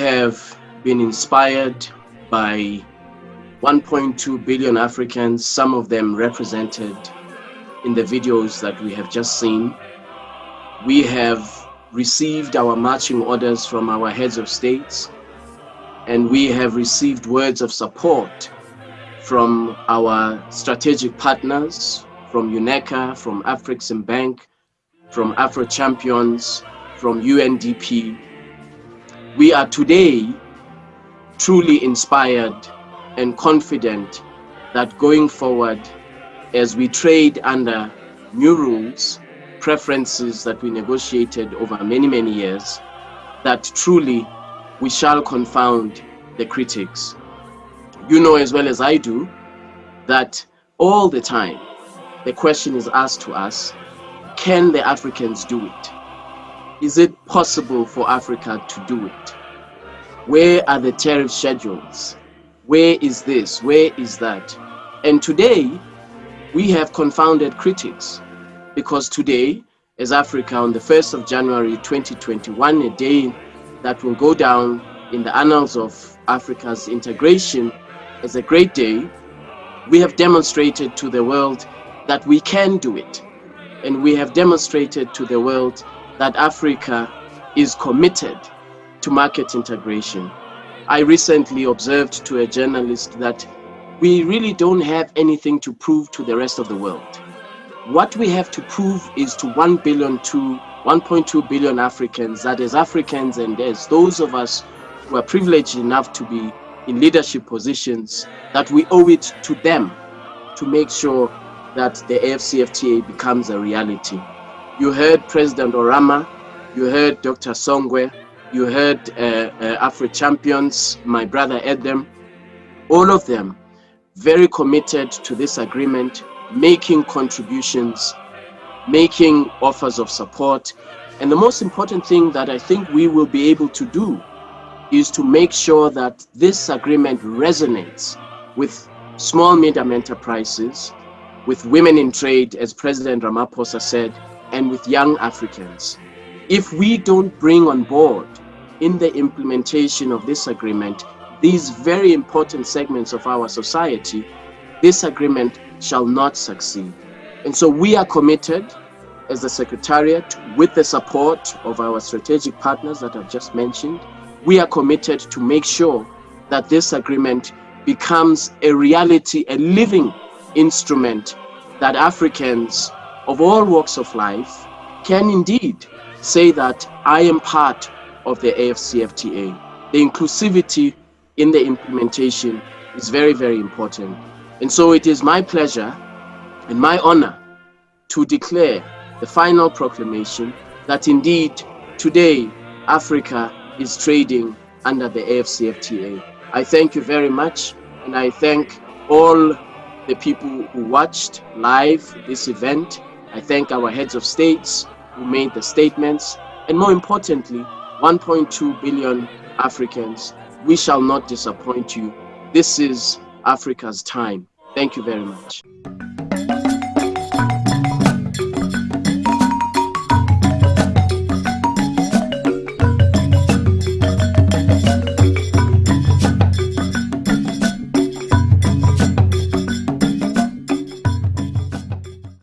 have been inspired by 1.2 billion Africans, some of them represented in the videos that we have just seen. We have received our marching orders from our heads of states, and we have received words of support from our strategic partners, from UNECA, from Afreximbank, from Afro Champions, from UNDP. We are today truly inspired and confident that going forward, as we trade under new rules, preferences that we negotiated over many, many years, that truly we shall confound the critics. You know as well as I do that all the time the question is asked to us, can the Africans do it? Is it possible for Africa to do it? Where are the tariff schedules? Where is this? Where is that? And today, we have confounded critics because today, as Africa, on the 1st of January 2021, a day that will go down in the annals of Africa's integration as a great day, we have demonstrated to the world that we can do it. And we have demonstrated to the world that Africa is committed to market integration. I recently observed to a journalist that we really don't have anything to prove to the rest of the world. What we have to prove is to 1 billion to 1.2 billion Africans, that as Africans and as those of us who are privileged enough to be in leadership positions, that we owe it to them to make sure that the AFCFTA becomes a reality. You heard President Oramah, you heard Dr. Songwe, you heard uh, uh, Champions, my brother Edem, all of them very committed to this agreement, making contributions, making offers of support. And the most important thing that I think we will be able to do is to make sure that this agreement resonates with small medium enterprises, with women in trade, as President Ramaphosa said, and with young Africans. If we don't bring on board in the implementation of this agreement these very important segments of our society, this agreement shall not succeed. And so we are committed as the Secretariat with the support of our strategic partners that I've just mentioned, we are committed to make sure that this agreement becomes a reality, a living instrument that Africans of all walks of life can indeed say that I am part of the AFCFTA. The inclusivity in the implementation is very, very important. And so it is my pleasure and my honor to declare the final proclamation that indeed today Africa is trading under the AFCFTA. I thank you very much and I thank all the people who watched live this event. I thank our heads of states who made the statements and more importantly 1.2 billion Africans we shall not disappoint you. This is Africa's time. Thank you very much.